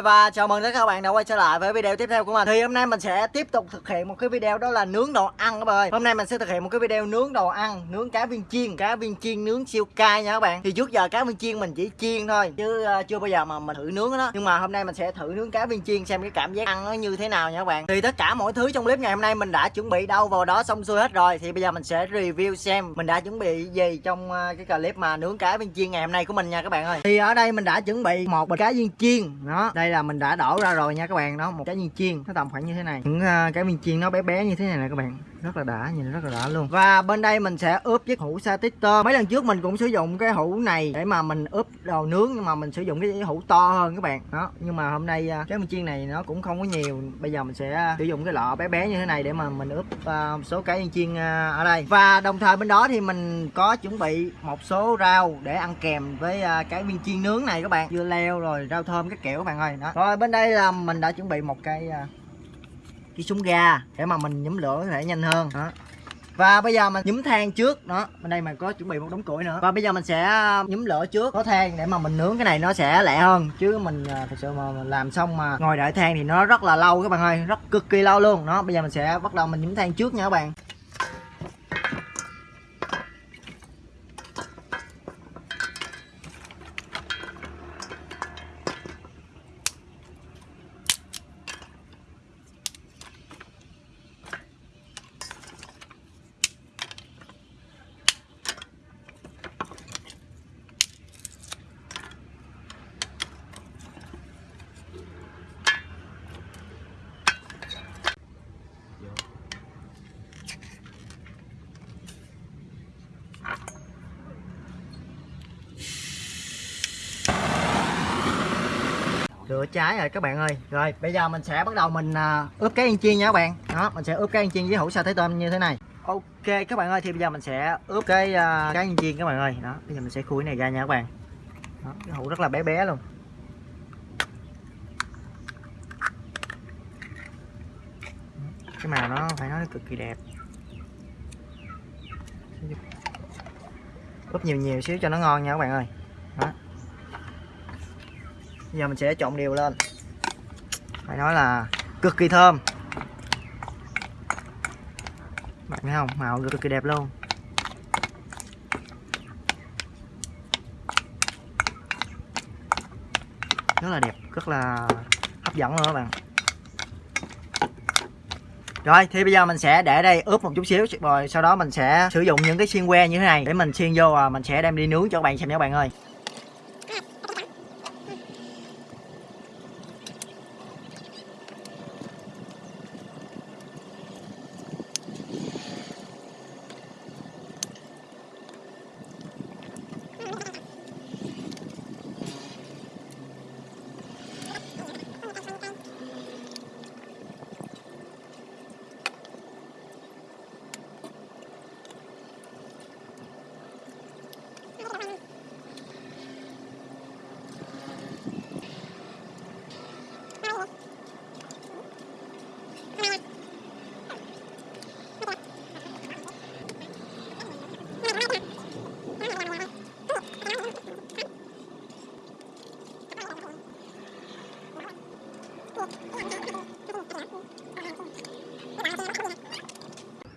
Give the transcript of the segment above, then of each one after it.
rồi và chào mừng tất cả các bạn đã quay trở lại với video tiếp theo của mình. Thì hôm nay mình sẽ tiếp tục thực hiện một cái video đó là nướng đồ ăn các bạn ơi. Hôm nay mình sẽ thực hiện một cái video nướng đồ ăn Nướng cá viên chiên, cá viên chiên nướng siêu cay nha các bạn. Thì trước giờ cá viên chiên mình chỉ chiên thôi Chứ uh, chưa bao giờ mà mình thử nướng đó Nhưng mà hôm nay mình sẽ thử nướng cá viên chiên xem cái cảm giác ăn nó như thế nào nha các bạn. Thì tất cả mọi thứ trong clip ngày hôm nay mình đã chuẩn bị đâu vào đó xong xuôi hết rồi. Thì bây giờ mình sẽ review xem mình đã chuẩn bị gì trong uh, cái clip mà nướng cá viên chiên ngày hôm nay của mình nha các bạn ơi. Thì ở đây mình đã chuẩn bị một bịch cá viên chiên đó. Đây là mình đã đổ ra rồi nha các bạn. Đó một cái viên chiên nó tầm khoảng như thế này. Những uh, cái viên chiên nó bé bé như thế này nè các bạn rất là đã nhìn rất là đã luôn. Và bên đây mình sẽ ướp chiếc hũ sa tơ. Mấy lần trước mình cũng sử dụng cái hũ này để mà mình ướp đồ nướng nhưng mà mình sử dụng cái hũ to hơn các bạn. Đó nhưng mà hôm nay à, cái mình chiên này nó cũng không có nhiều. Bây giờ mình sẽ à, sử dụng cái lọ bé bé như thế này để mà mình ướp uh, số cái chiên uh, ở đây. Và đồng thời bên đó thì mình có chuẩn bị một số rau để ăn kèm với uh, cái viên chiên nướng này các bạn. Dưa leo rồi rau thơm các kiểu các bạn ơi. Đó. Rồi bên đây là mình đã chuẩn bị một cây uh, cái súng ga để mà mình nhúm lửa có thể nhanh hơn. Đó. Và bây giờ mình nhúm than trước. Đó. Bên đây mình có chuẩn bị một đống củi nữa. Và bây giờ mình sẽ ờ, nhúm lửa trước. Có than để mà mình nướng cái này nó sẽ lẹ hơn. Chứ mình ờ, thật sự mà mình làm xong mà ngồi đợi than thì nó rất là lâu các bạn ơi. Rất cực kỳ lâu luôn. Đó, bây giờ mình sẽ bắt đầu mình nhúm than trước nha các bạn. Lửa cháy rồi các bạn ơi. Rồi bây giờ mình sẽ bắt đầu mình à, ướp cái ăn chiên nha các bạn. Đó mình sẽ ướp cái ăn chiên với hũ sa thái tôm như thế này. Ok các bạn ơi thì bây giờ mình sẽ ướp cái uh, cái ăn chiên các bạn ơi. Đó bây giờ mình sẽ khui này ra nha các bạn. Đó, cái hũ rất là bé bé luôn. Cái màu nó phải nói cực kỳ đẹp. Ướp nhiều nhiều xíu cho nó ngon nha các bạn ơi giờ mình sẽ trộn đều lên. Phải nói là cực kỳ thơm. Bạn thấy không? Màu cực kỳ đẹp luôn. Rất là đẹp, rất là hấp dẫn luôn các bạn. Rồi, thì bây giờ mình sẽ để đây ướp một chút xíu, rồi sau đó mình sẽ sử dụng những cái xiên que như thế này để mình xiên vô và mình sẽ đem đi nướng cho các bạn xem nha các bạn ơi.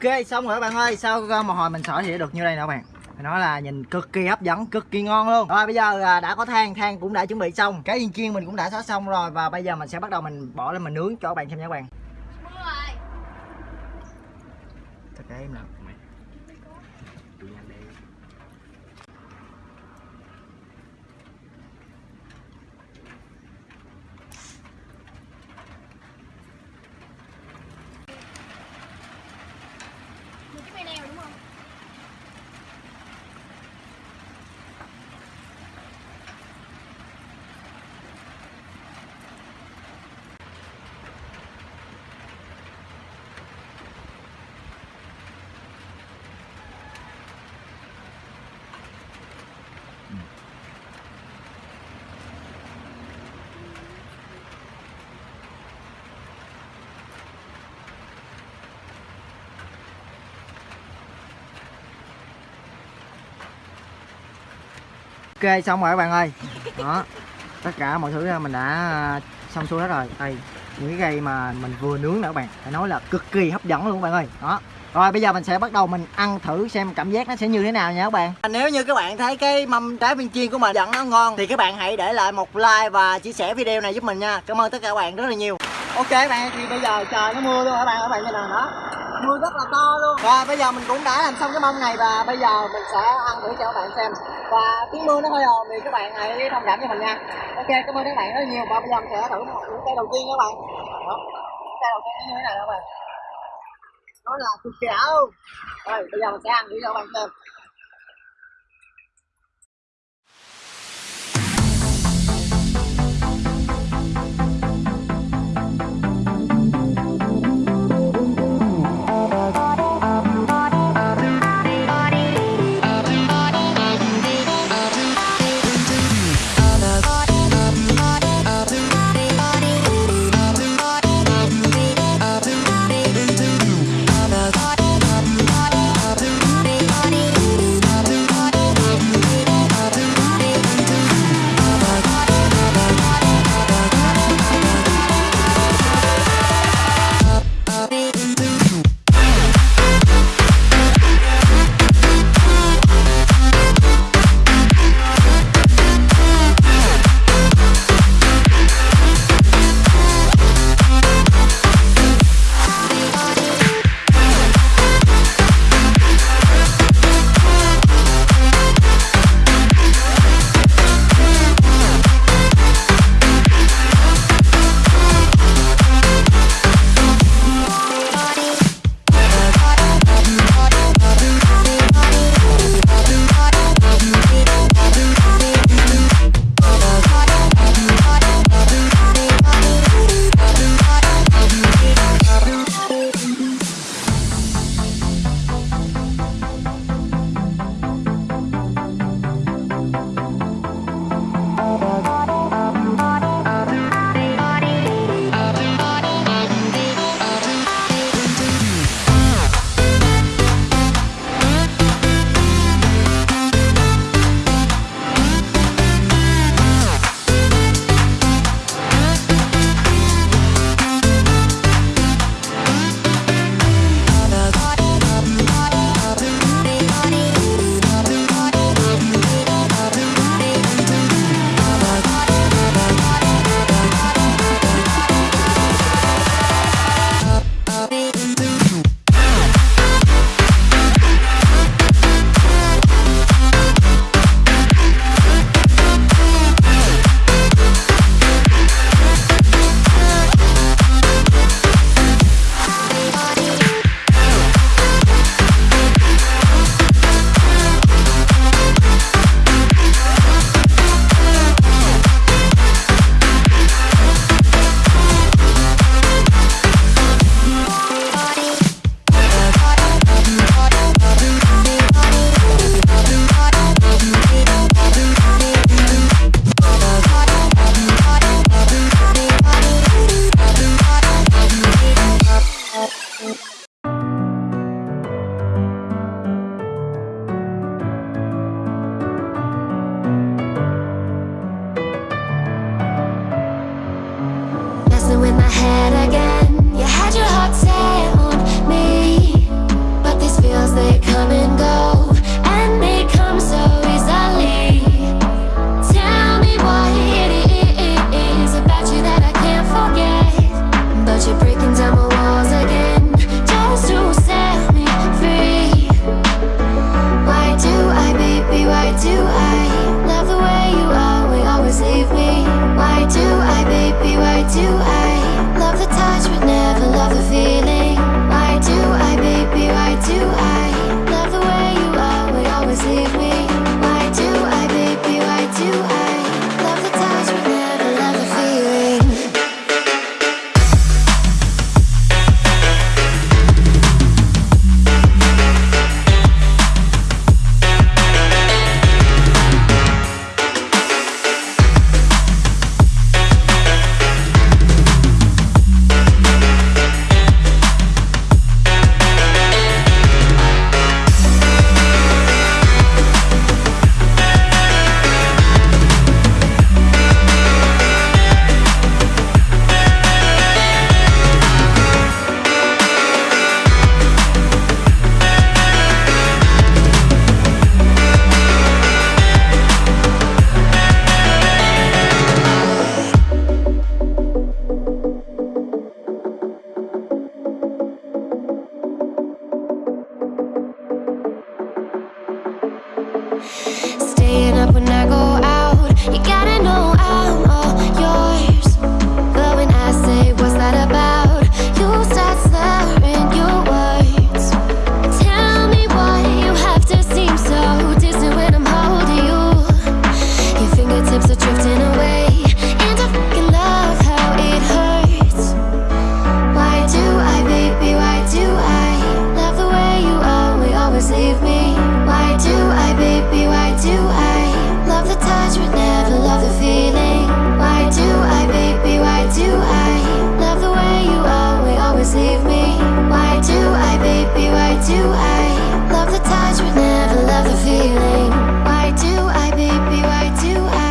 Ok, xong rồi các bạn ơi. Sau một hồi mình sỏi thì được như đây nè các bạn? Nó là nhìn cực kỳ hấp dẫn, cực kỳ ngon luôn. Rồi, bây giờ à, đã có than than cũng đã chuẩn bị xong. Cái yên chiên mình cũng đã xóa xong rồi và bây giờ mình sẽ bắt đầu mình bỏ lên mình nướng cho các bạn xem nha các bạn. Tất em nào ok, xong rồi các bạn ơi. Đó, tất cả mọi thứ à, mình đã à, xong xuôi hết rồi. Đây, những cái cây mà mình vừa nướng nữa các bạn. Phải nói là cực kỳ hấp dẫn luôn các bạn ơi. Đó. Rồi, bây giờ mình sẽ bắt đầu mình ăn thử xem cảm giác nó sẽ như thế nào nha các bạn. À, nếu như các bạn thấy cái mâm trái viên chiên của mình dẫn nó ngon, Thì các bạn hãy để lại một like và chia sẻ video này giúp mình nha. Cảm ơn tất cả các bạn rất là nhiều. Ok các bạn, thì bây giờ trời nó mưa luôn các bạn các bạn như nào đó. Mưa rất là to luôn. Và bây giờ mình cũng đã làm xong cái mâm này và bây giờ mình sẽ ăn thử cho các bạn xem. Và tiếng mưa nó hơi ồn thì các bạn hãy thông cảm cho mình nha. Ok, cảm ơn các bạn rất là nhiều. Và bây giờ mình sẽ thử một những cây đầu tiên các bạn. Đó. Cây đầu tiên như thế này các bạn. Nó là cực kỳ ảo rồi, bây giờ mình sẽ ăn thử cho các bạn xem.